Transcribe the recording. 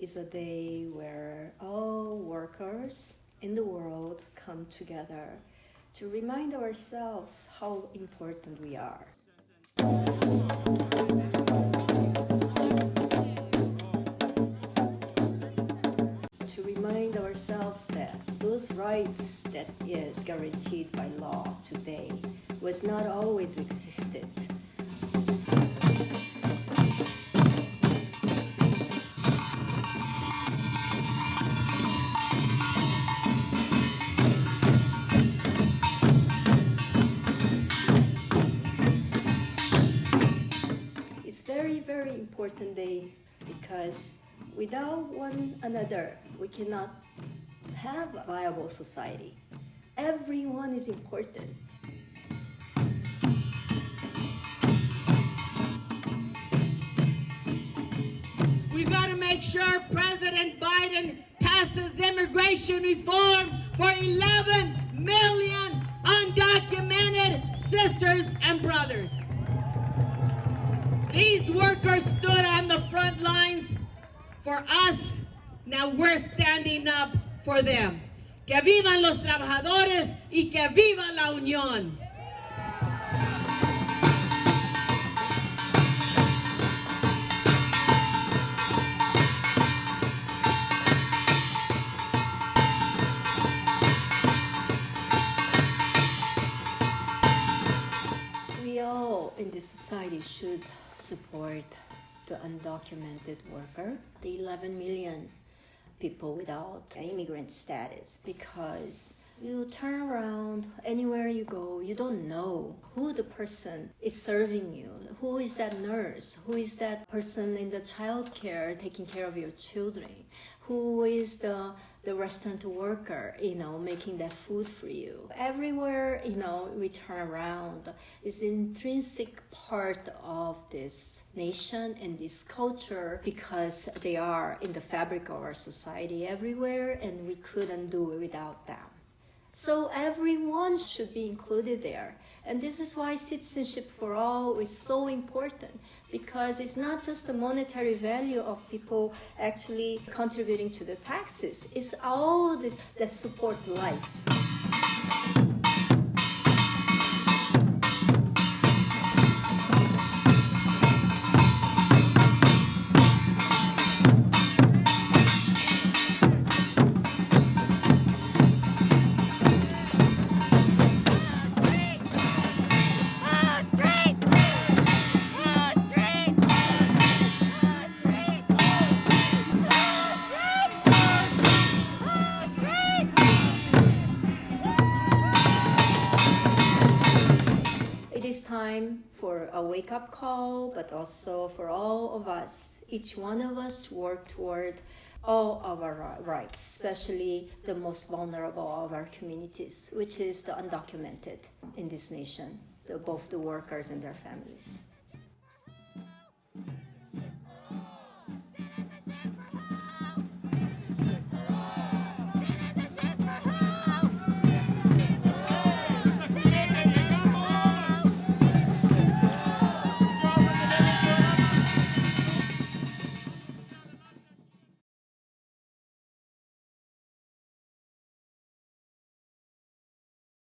is a day where all workers in the world come together to remind ourselves how important we are. To remind ourselves that those rights that is guaranteed by law today was not always existed. Very, very important day because without one another, we cannot have a viable society. Everyone is important. We've got to make sure President Biden passes immigration reform for 11 million undocumented sisters and brothers. These workers stood on the front lines for us. Now we're standing up for them. Que vivan los trabajadores y que viva la unión. This society should support the undocumented worker, the 11 million people without immigrant status, because you turn around anywhere you go, you don't know who the person is serving you, who is that nurse, who is that person in the childcare taking care of your children, who is the the restaurant worker, you know, making that food for you. Everywhere, you know, we turn around is intrinsic part of this nation and this culture because they are in the fabric of our society everywhere and we couldn't do it without them. So everyone should be included there. And this is why citizenship for all is so important because it's not just the monetary value of people actually contributing to the taxes. It's all this that support life. Time for a wake up call, but also for all of us, each one of us, to work toward all of our rights, especially the most vulnerable of our communities, which is the undocumented in this nation, the, both the workers and their families.